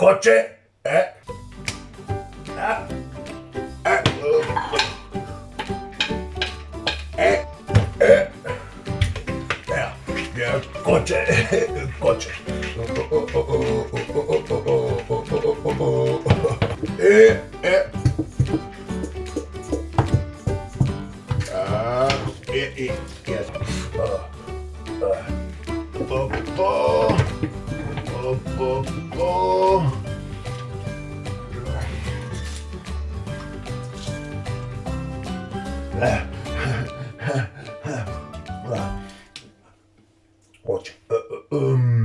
coche, eh, ah, eh, eh, eh, eh, eh, coche, coche, eh, eh, ah, eh, eh, yes, ah, ah, po, po, po, po, po. Eh. Ah. Coche, eh, eh, um,